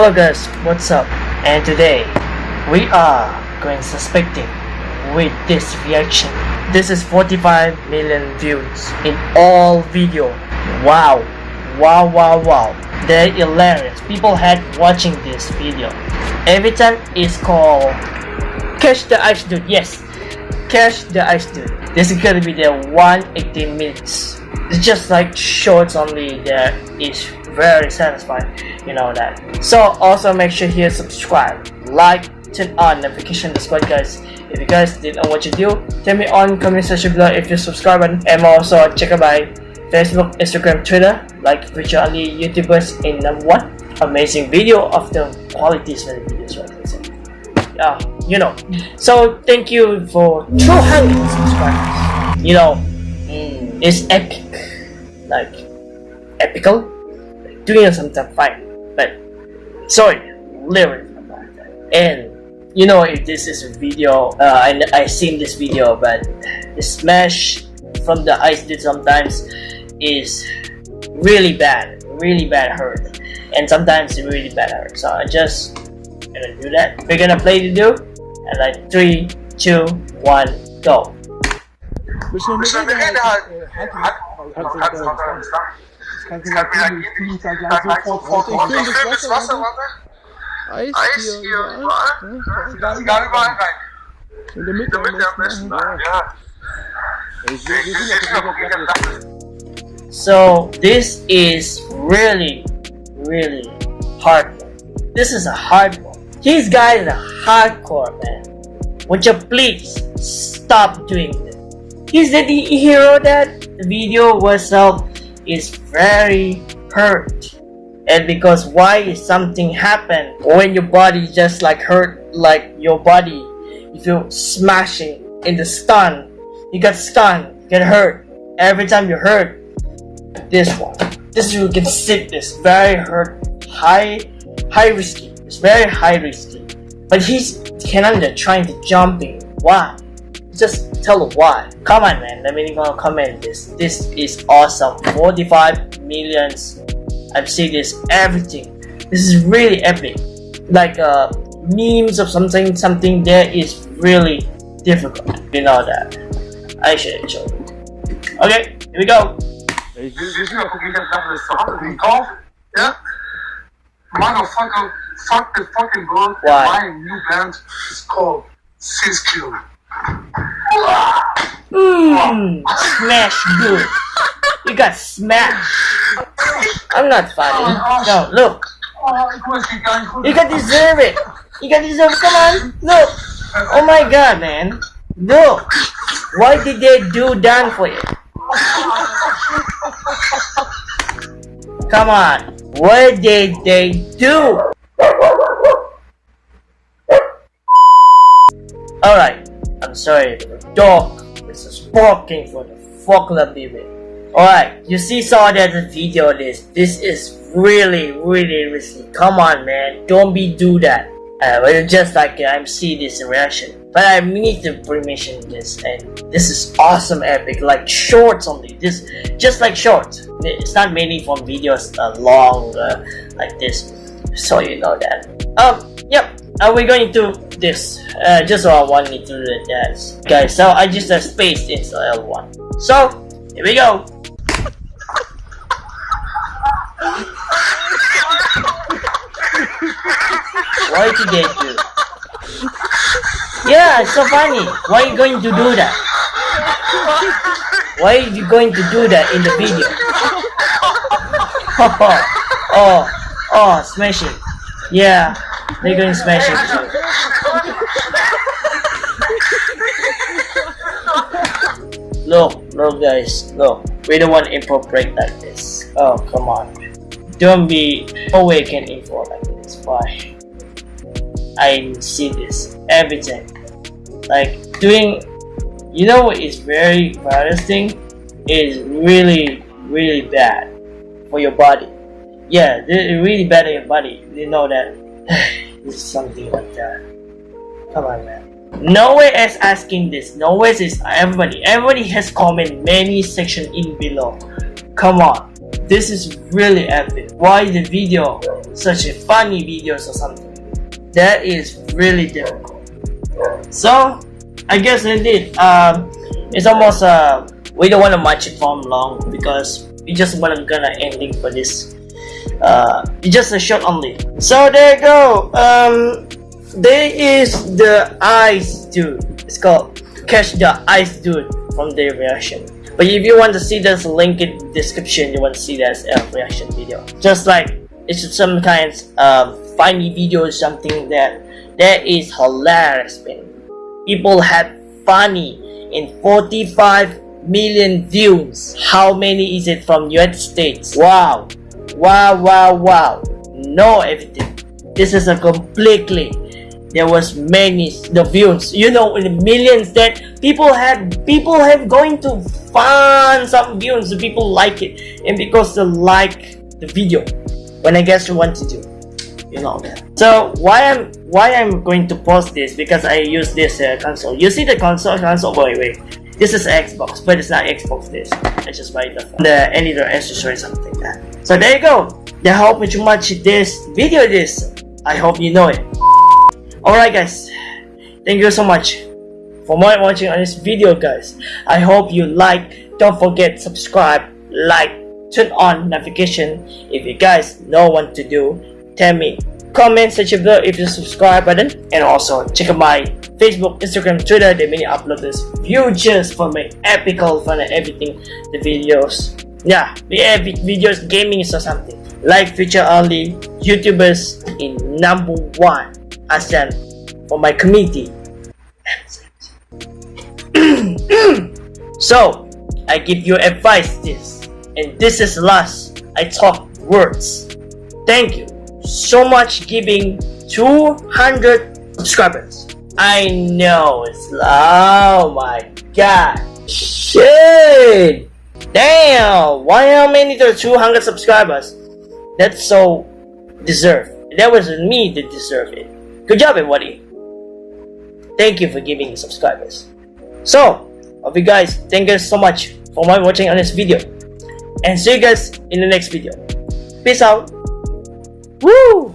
Hello guys, what's up? And today we are going suspecting with this reaction. This is 45 million views in all video. Wow, wow, wow, wow. They're hilarious. People had watching this video. Every time it's called Catch the Ice Dude. Yes, Catch the Ice Dude. This is gonna be the 180 minutes. It's just like shorts only that is very satisfied you know that. So also make sure here subscribe like turn on notification the squad guys. If you guys didn't know what you do tell me on comment section below if you subscribe and also check out my facebook instagram twitter. Like virtually youtubers in number one amazing video of the quality videos right? Yeah you know. So thank you for 200 subscribers. You know mm, it's epic. Like epical doing something fine but sorry lyrics and you know if this is a video uh, I, I seen this video but the smash from the ice dude sometimes is really bad really bad hurt and sometimes it's really bad hurt so I just gonna do that we're gonna play the do and like three two one go Sofort ich das Wasser. Eis, Eis hier überall. Ne? Kannst gar überall rein. In der Mitte, In der Mitte am besten. Ja. So this is really, really hard one. This is a hard one. These guys are hardcore, man. Would you please stop doing this? He's the hero that the video was of is very hurt. And because why is something happen when your body just like hurt like your body you feel smashing in the stun you get stunned get hurt. Every time you hurt this one this you can sit this very hurt high high risky it's very high risky but he's Canada trying to jumping why just tell them why. Come on man, let me comment this. This is awesome. 45 millions. I've seen this everything. This is really epic. Like uh memes of something something there is really difficult. You know that. I should show you. Okay, here we go. Yeah. Motherfucker, fuck the fucking world. Why? My new band is called Siskill. Mmm, smash good. You got smashed. I'm not funny. No, look. You can deserve it. You can deserve it. Come on, look. Oh my god, man. Look. Why did they do that for you? Come on. What did they do? Alright. I'm sorry, the dog is barking for the fucking baby. Alright, you see saw that the video this. This is really, really risky. Come on man, don't be do that. Uh, but just like uh, I'm see this reaction. But I need to permission this and this is awesome epic like shorts only this just like shorts it's not mainly from videos uh, long uh, like this so you know that um yep are we going to this? Uh, just so I wanted to do that guys so I just uh, have spaced into uh, L1 so here we go. Why did they do yeah it's so funny. Why are you going to do that? Why are you going to do that in the video? Oh oh oh smashing yeah they're going to smash it Look, look guys, look. We don't want info break like this. Oh, come on. Don't be awakened info like this. Why? I see this every time. Like, doing, you know what is very thing? Is really, really bad for your body. Yeah, it's really bad for your body. You know that. something like that. Come on, man. No Nowhere is asking this. No Nowhere is everybody. Everybody has comment many section in below. Come on. this is really epic. Why the video, such a funny videos or something? That is really difficult. So, I guess indeed, um, it's almost uh, we don't want to match it for long because we just want to gonna ending for this. Uh, just a shot only. So there you go. Um, there is the ice dude. It's called catch the ice dude from the reaction. But if you want to see this link in description, you want to see that a reaction video. Just like it's some kind of funny video or something that that is hilarious, man. People had funny in 45 million views. How many is it from United States? Wow, wow, wow, wow. No everything. This is a completely there was many the views. You know in the millions that people had people have going to find some views. People like it. And because they like the video. When i guess you want to do you know that. So why i'm why i'm going to post this? Because i use this uh, console. You see the console console wait wait. This is xbox but it's not xbox this. I just buy the the editor accessory something like that so there you go i hope you much this video this i hope you know it Alright guys, thank you so much for more watching on this video guys. I hope you like, don't forget subscribe, like, turn on notification. If you guys know what to do, tell me. Comment section below if you subscribe button and also check out my Facebook, Instagram, Twitter. They many upload this just for my epical fun and everything. The videos, yeah, videos, gaming or something. Like feature only YouTubers in number one ASEAN for my community. so, I give you advice this, and this is last. I talk words. Thank you so much giving 200 subscribers. I know it's oh my god. Shit! Damn! Many to 200 subscribers? That's so deserved. That was me that deserved it. Good job, everybody. Thank you for giving subscribers. So, of you guys, thank you so much for watching on this video. And see you guys in the next video. Peace out. Woo!